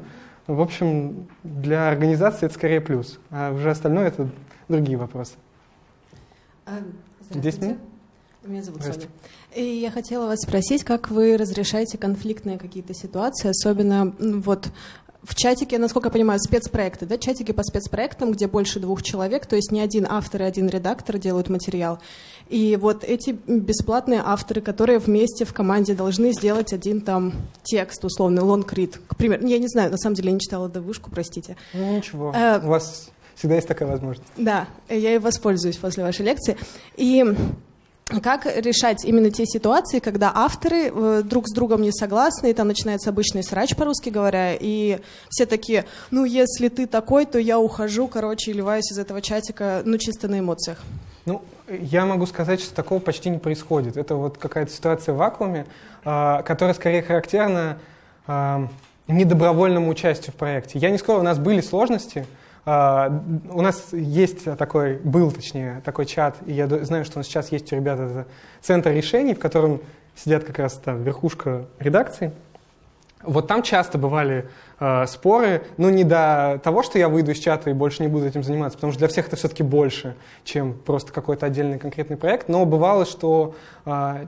в общем, для организации это скорее плюс. А уже остальное это другие вопросы. А, Здравствуйте. Меня зовут Соня. И я хотела вас спросить, как вы разрешаете конфликтные какие-то ситуации, особенно вот в чатике, насколько я понимаю, спецпроекты, да, чатики по спецпроектам, где больше двух человек, то есть не один автор и один редактор делают материал. И вот эти бесплатные авторы, которые вместе в команде должны сделать один там текст, условный, лонгрид, к примеру. Я не знаю, на самом деле я не читала до вышку, простите. Ну, ничего, Э, у вас всегда есть такая возможность. Да, я и воспользуюсь после вашей лекции. И как решать именно те ситуации, когда авторы э, друг с другом не согласны, и там начинается обычный срач, по-русски говоря, и все такие, ну, если ты такой, то я ухожу, короче, и ливаюсь из этого чатика, ну, чисто на эмоциях. Ну, я могу сказать, что такого почти не происходит. Это вот какая-то ситуация в вакууме, э, которая скорее характерна э, недобровольному участию в проекте. Я не скажу, у нас были сложности, у нас есть такой, был точнее, такой чат, и я знаю, что он сейчас есть у ребят, это центр решений, в котором сидят как раз там верхушка редакции. Вот там часто бывали э, споры, но не до того, что я выйду из чата и больше не буду этим заниматься, потому что для всех это все-таки больше, чем просто какой-то отдельный конкретный проект. Но бывало, что э,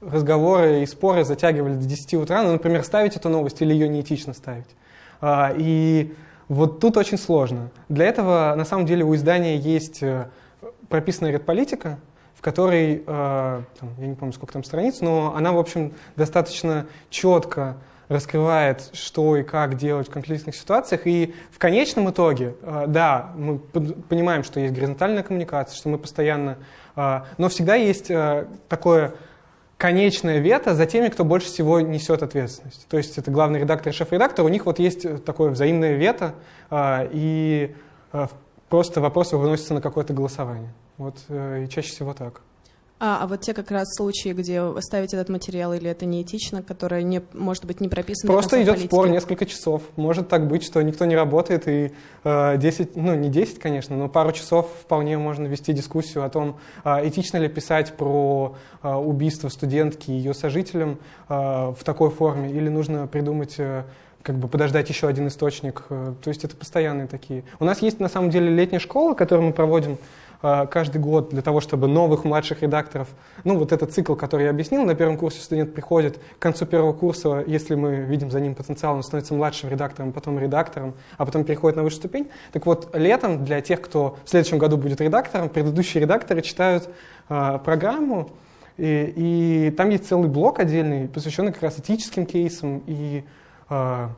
разговоры и споры затягивали до 10 утра, ну, например, ставить эту новость или ее неэтично ставить. Э, и вот тут очень сложно. Для этого, на самом деле, у издания есть э, прописанная редполитика, в которой, э, там, я не помню, сколько там страниц, но она, в общем, достаточно четко раскрывает, что и как делать в конфликтных ситуациях. И в конечном итоге, э, да, мы понимаем, что есть горизонтальная коммуникация, что мы постоянно... Но всегда есть такое конечное вето за теми, кто больше всего несет ответственность. То есть это главный редактор и шеф-редактор, у них вот есть такое взаимное вето, и просто вопросы выносятся на какое-то голосование. Вот и чаще всего так. А, а вот те как раз случаи, где вы ставите этот материал или это неэтично, которое не, может быть не прописано. Просто идет политики. спор несколько часов. Может так быть, что никто не работает и э, 10, ну не 10, конечно, но пару часов вполне можно вести дискуссию о том, э, этично ли писать про э, убийство студентки и ее сожителям э, в такой форме, или нужно придумать э, как бы подождать еще один источник. Э, то есть это постоянные такие. У нас есть на самом деле летняя школа, которую мы проводим каждый год для того, чтобы новых младших редакторов, ну вот этот цикл, который я объяснил, на первом курсе студент приходит к концу первого курса, если мы видим за ним потенциал, он становится младшим редактором, потом редактором, а потом переходит на высшую ступень. Так вот, летом для тех, кто в следующем году будет редактором, предыдущие редакторы читают э, программу, и, и там есть целый блок отдельный, посвященный как раз этическим кейсам, и э,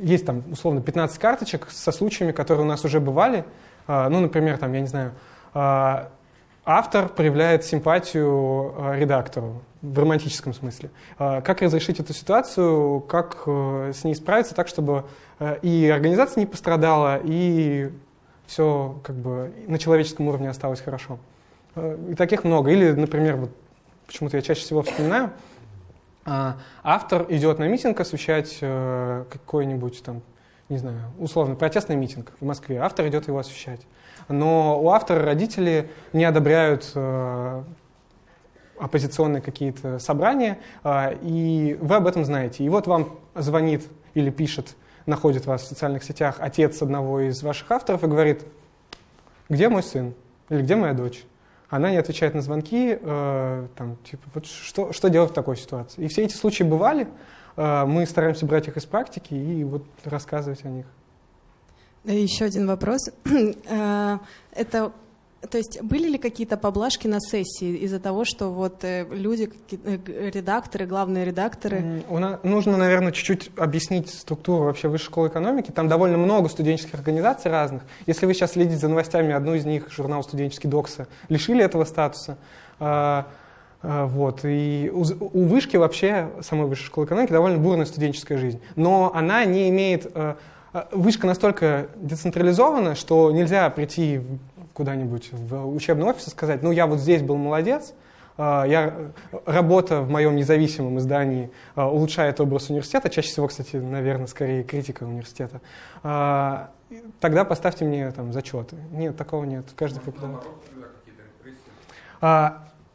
есть там условно 15 карточек со случаями, которые у нас уже бывали, э, ну, например, там, я не знаю, автор проявляет симпатию а, редактору в романтическом смысле. А, как разрешить эту ситуацию, как э, с ней справиться так, чтобы э, и организация не пострадала, и все как бы на человеческом уровне осталось хорошо. Э, и таких много. Или, например, вот почему-то я чаще всего вспоминаю, автор идет на митинг освещать какой-нибудь там, не знаю, условно, протестный митинг в Москве. Автор идет его освещать но у автора родители не одобряют э, оппозиционные какие-то собрания, э, и вы об этом знаете. И вот вам звонит или пишет, находит вас в социальных сетях отец одного из ваших авторов и говорит, где мой сын или где моя дочь? Она не отвечает на звонки, э, там, типа, вот что, что делать в такой ситуации? И все эти случаи бывали, э, мы стараемся брать их из практики и вот рассказывать о них. Еще один вопрос. Э, это то есть были ли какие-то поблажки на сессии из-за того, что вот э, люди, э, редакторы, главные редакторы? Нужно, наверное, чуть-чуть объяснить структуру вообще высшей школы экономики. Там довольно много студенческих организаций разных. Если вы сейчас следите за новостями, одну из них, журнал «Студенческий доксы», лишили этого статуса. Вот. И у вышки вообще, самой высшей школы экономики, довольно бурная студенческая жизнь. Но она не имеет вышка настолько децентрализована, что нельзя прийти куда-нибудь в учебный офис и сказать, ну я вот здесь был молодец, а, я, работа в моем независимом издании а, улучшает образ университета, чаще всего, кстати, наверное, скорее критика университета, тогда поставьте мне там зачеты. Нет, такого нет. Каждый преподаватель.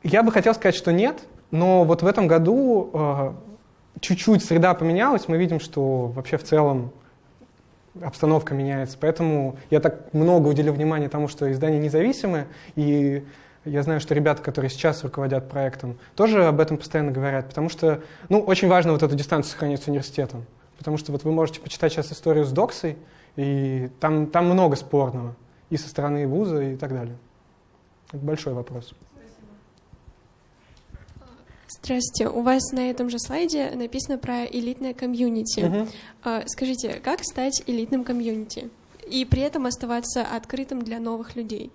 Я бы хотел сказать, что нет, но вот в этом году чуть-чуть среда поменялась, мы видим, что вообще в целом обстановка меняется. Поэтому я так много уделил внимания тому, что издания независимые, и я знаю, что ребята, которые сейчас руководят проектом, тоже об этом постоянно говорят, потому что, ну, очень важно вот эту дистанцию сохранить с университетом. Потому что вот вы можете почитать сейчас историю с Доксой, и там, там много спорного и со стороны вуза и так далее. Это большой вопрос. Здравствуйте. У вас на этом же слайде написано про элитное комьюнити. Угу. Скажите, как стать элитным комьюнити и при этом оставаться открытым для новых людей?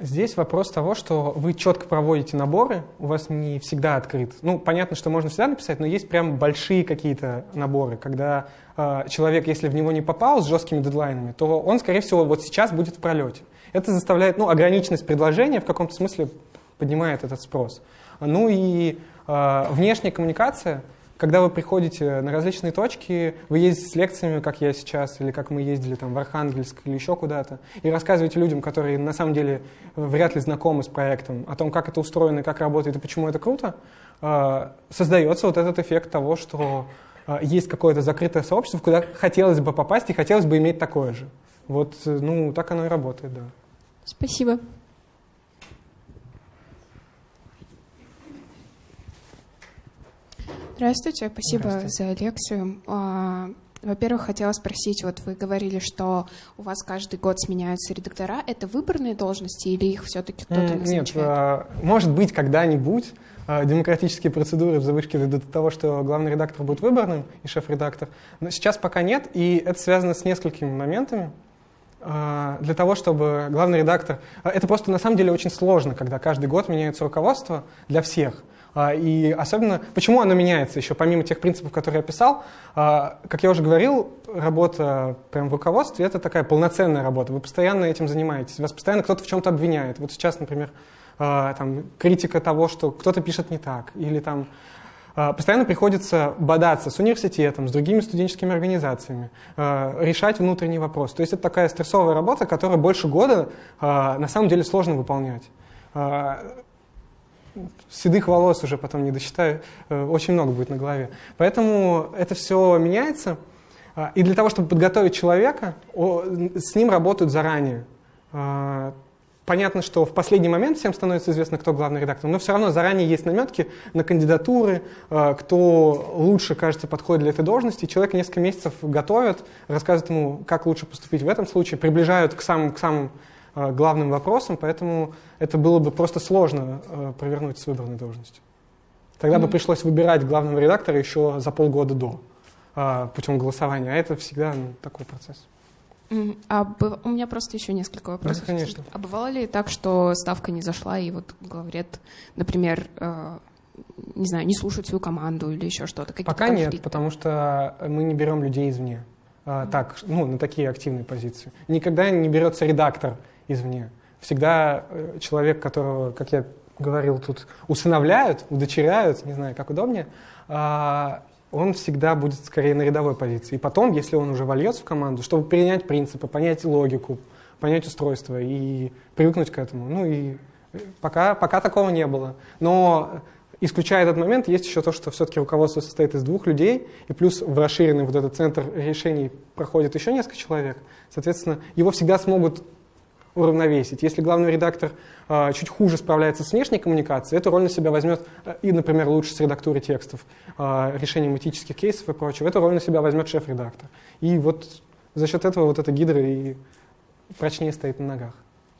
Здесь вопрос того, что вы четко проводите наборы, у вас не всегда открыт. Ну, понятно, что можно всегда написать, но есть прям большие какие-то наборы, когда э, человек, если в него не попал с жесткими дедлайнами, то он, скорее всего, вот сейчас будет в пролете. Это заставляет, ну, ограниченность предложения в каком-то смысле поднимает этот спрос. Ну и э, внешняя коммуникация, когда вы приходите на различные точки, вы ездите с лекциями, как я сейчас, или как мы ездили там в Архангельск или еще куда-то, и рассказываете людям, которые на самом деле э, вряд ли знакомы с проектом, о том, как это устроено, как работает и почему это круто, э, создается вот этот эффект того, что э, есть какое-то закрытое сообщество, куда хотелось бы попасть и хотелось бы иметь такое же. Вот, э, ну, так оно и работает, да. Спасибо. Здравствуйте, спасибо Здравствуйте. за лекцию. А, Во-первых, хотела спросить, вот вы говорили, что у вас каждый год сменяются редактора. Это выборные должности или их все-таки кто-то М, Нет, назначает? а, может быть, когда-нибудь а, демократические процедуры в завышке до того, что главный редактор будет выборным и шеф-редактор. Но сейчас пока нет, и это связано с несколькими моментами. Для того, чтобы главный редактор... Это просто на самом деле очень сложно, когда каждый год меняется руководство для всех. А, И особенно, почему оно меняется еще, помимо тех принципов, которые я описал, а, как я уже говорил, работа прям в руководстве — это такая полноценная работа. Вы постоянно этим занимаетесь, вас постоянно кто-то в чем-то обвиняет. Вот сейчас, например, а, там, критика того, что кто-то пишет не так, или там постоянно приходится бодаться с университетом, с другими студенческими организациями, решать внутренний вопрос. То есть это такая стрессовая работа, которую больше года на самом деле сложно выполнять. Седых волос уже потом не досчитаю, э, очень много будет на голове. Поэтому это все меняется. А, И для того, чтобы подготовить человека, с ним работают заранее. А, Понятно, что в последний момент всем становится известно, кто главный редактор, но все равно заранее есть наметки на кандидатуры, а, кто лучше, кажется, подходит для этой должности. Человека несколько месяцев готовят, рассказывают ему, как лучше поступить в этом случае, приближают к самым, к самым главным вопросам, поэтому это было бы просто сложно а, провернуть с выбранной должностью. Тогда бы пришлось выбирать главного редактора еще за полгода до а, путем голосования, а это всегда ну, такой процесс. А у меня просто еще несколько вопросов. Да, конечно. А бывало ли так, что ставка не зашла, и вот главред, например, э, не знаю, не слушает свою команду или еще что-то? Какие-то Пока нет, конфликты? потому что мы не берем людей извне. Так, ну, на такие активные позиции. Никогда не берется редактор извне. Всегда э, человек, которого, как я говорил, тут усыновляют, удочеряют, не знаю, как удобнее, а, он всегда будет скорее на рядовой позиции. И потом, если он уже вольется в команду, чтобы принять принципы, понять логику, понять устройство и привыкнуть к этому. Ну и э, пока, пока такого не было. Но исключая этот момент, есть еще то, что все-таки руководство состоит из двух людей, и плюс в расширенный вот этот центр решений проходит еще несколько человек. Соответственно, его всегда смогут уравновесить. Если главный редактор э, чуть хуже справляется с внешней коммуникацией, эту роль на себя возьмет э, и, например, лучше с редактурой текстов, э, решением этических кейсов и прочего. Эту роль на себя возьмет шеф-редактор. И вот за счет этого вот эта гидра и прочнее стоит на ногах.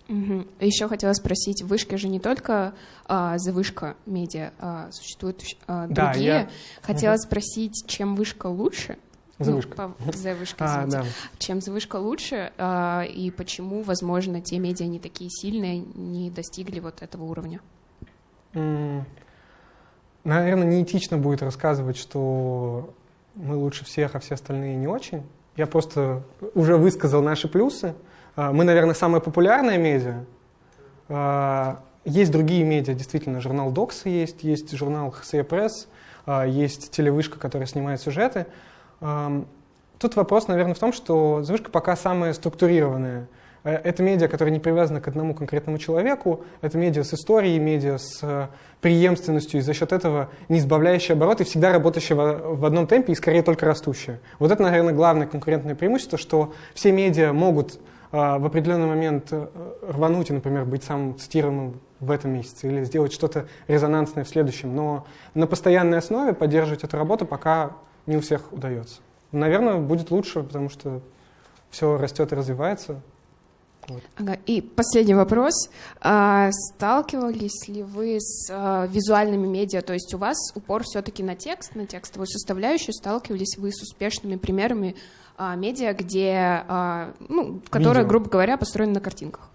Мгм. Еще хотела спросить, в вышке же не только а, завышка медиа, а существуют а, Да, другие. я- Хотела Мгм. спросить, чем вышка лучше? Завышка. Ну, по- завышка, А, да. Чем завышка лучше, а, и почему, возможно, те медиа не такие сильные, не достигли вот этого уровня? М, Наверное, неэтично будет рассказывать, что мы лучше всех, а все остальные не очень. Я просто уже высказал наши плюсы. А, Мы, наверное, самая популярная медиа. А, Есть другие медиа, действительно, журнал Докс есть, есть журнал ХСЕ Пресс, есть телевышка, которая снимает сюжеты. Тут вопрос, наверное, в том, что «Завышка» пока самая структурированная. Э, Это медиа, которое не привязано к одному конкретному человеку, это медиа с историей, медиа с э, преемственностью, и за счет этого не избавляющие обороты, всегда работающие в одном темпе и скорее только растущие. Вот это, наверное, главное конкурентное преимущество, что все медиа могут э, в определенный момент рвануть и, например, быть самым цитируемым в этом месяце или сделать что-то резонансное в следующем, но на постоянной основе поддерживать эту работу пока не у всех удается. Наверное, будет лучше, потому что все растет и развивается. Вот. Ага, И последний вопрос. А, Сталкивались ли вы с а, визуальными медиа? То есть у вас упор все-таки на текст, на текстовую составляющую. Сталкивались вы с успешными примерами а, медиа, где, а, ну, которые, Видео. грубо говоря, построены на картинках?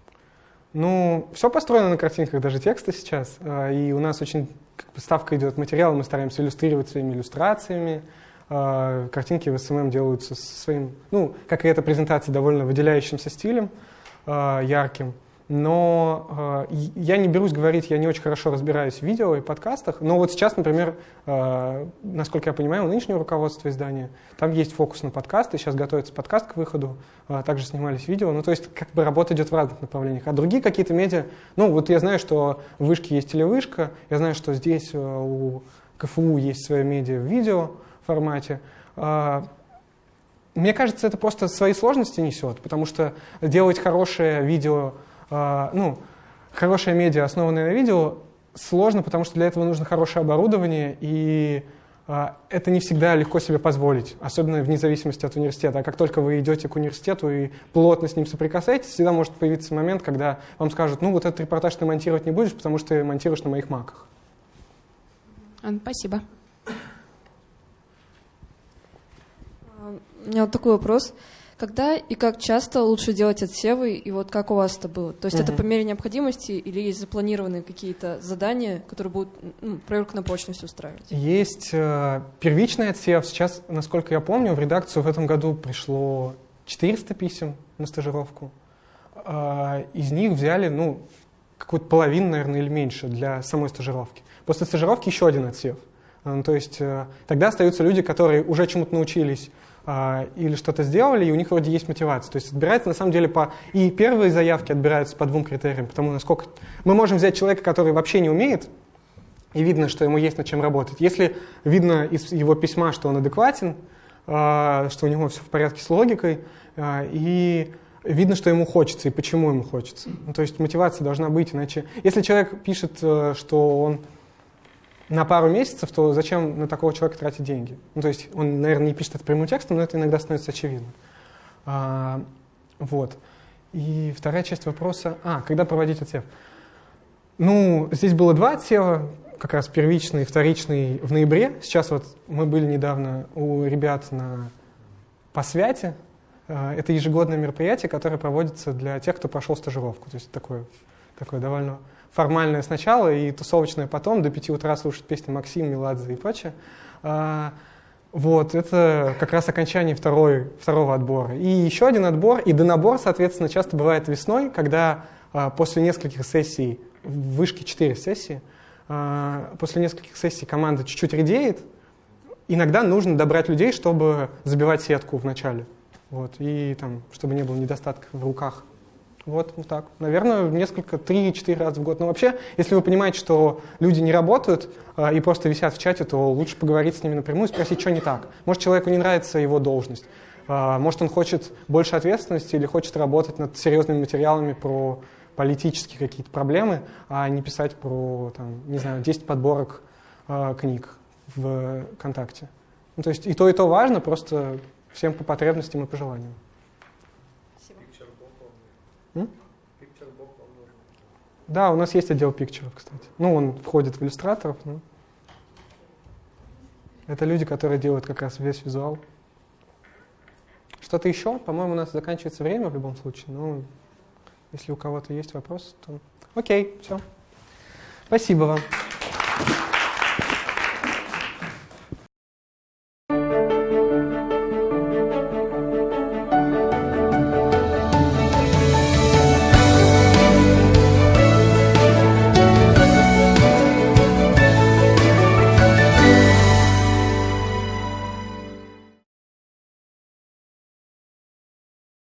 Ну, все построено на картинках, даже тексты сейчас. А, и у нас очень как бы, ставка идет материал, мы стараемся иллюстрировать своими иллюстрациями. А, картинки в СММ делаются своим, ну, как и эта презентация, довольно выделяющимся стилем, а, ярким. Но э, я не берусь говорить, я не очень хорошо разбираюсь в видео и подкастах. Но вот сейчас, например, э, насколько я понимаю, у нынешнего руководства издания там есть фокус на подкасты. Сейчас готовится подкаст к выходу, э, также снимались видео. Ну, то есть, как бы работа идет в разных направлениях. А другие какие-то медиа, ну, вот я знаю, что в Вышке есть телевышка, я знаю, что здесь э, у КФУ есть своя медиа в видео формате. Э, мне кажется, это просто свои сложности несет, потому что делать хорошее видео а, ну, хорошее медиа, основанное на видео, сложно, потому что для этого нужно хорошее оборудование, и а, это не всегда легко себе позволить, особенно вне зависимости от университета. А как только вы идете к университету и плотно с ним соприкасаетесь, всегда может появиться момент, когда вам скажут, ну вот этот репортаж ты монтировать не будешь, потому что ты монтируешь на моих маках. Спасибо. У меня вот такой вопрос. Когда и как часто лучше делать отсевы, и вот как у вас это было? То есть угу. это по мере необходимости или есть запланированные какие-то задания, которые будут ну, проверку на прочность устраивать? Есть э, первичный отсев. Сейчас, насколько я помню, в редакцию в этом году пришло 400 писем на стажировку. Э, из них взяли, ну, какую-то половину, наверное, или меньше для самой стажировки. После стажировки еще один отсев. Э, то есть э, тогда остаются люди, которые уже чему-то научились, или что-то сделали, и у них вроде есть мотивация. То есть отбирается на самом деле по... И первые заявки отбираются по двум критериям, потому насколько... Мы можем взять человека, который вообще не умеет, и видно, что ему есть над чем работать. Если видно из его письма, что он адекватен, а, что у него все в порядке с логикой, а, и видно, что ему хочется и почему ему хочется. Ну, то есть мотивация должна быть, иначе... Если человек пишет, э, что он на пару месяцев, то зачем на такого человека тратить деньги? Ну, то есть он, наверное, не пишет это прямым текстом, но это иногда становится очевидно. А, вот. И вторая часть вопроса... А, когда проводить отсев? Ну, здесь было два отсева, как раз первичный и вторичный в ноябре. Сейчас вот мы были недавно у ребят на посвяте. А, это ежегодное мероприятие, которое проводится для тех, кто прошел стажировку. То есть такое, такое довольно формальное сначала и тусовочное потом, до 5 утра слушать песни Максим, Меладзе и прочее. А, вот, это как раз окончание второй, второго отбора. И еще один отбор, и донабор, соответственно, часто бывает весной, когда а, после нескольких сессий, в вышке 4 сессии, а, после нескольких сессий команда чуть-чуть редеет, иногда нужно добрать людей, чтобы забивать сетку в начале. Вот, и там, чтобы не было недостатков в руках. Вот, вот так. Наверное, несколько, три-четыре раза в год. Но вообще, если вы понимаете, что люди не работают э, и просто висят в чате, то лучше поговорить с ними напрямую и спросить, что не так. Может, человеку не нравится его должность. Э, может, он хочет больше ответственности или хочет работать над серьезными материалами про политические какие-то проблемы, а не писать про, там, не знаю, 10 подборок э, книг в ВКонтакте. Ну, то есть и то, и то важно, просто всем по потребностям и пожеланиям. Да, у нас есть отдел пикчеров, кстати. Ну, он входит в иллюстраторов. Но... Это люди, которые делают как раз весь визуал. Что-то еще? По-моему, у нас заканчивается время в любом случае. Ну, если у кого-то есть вопрос, то... Окей, все. Спасибо вам.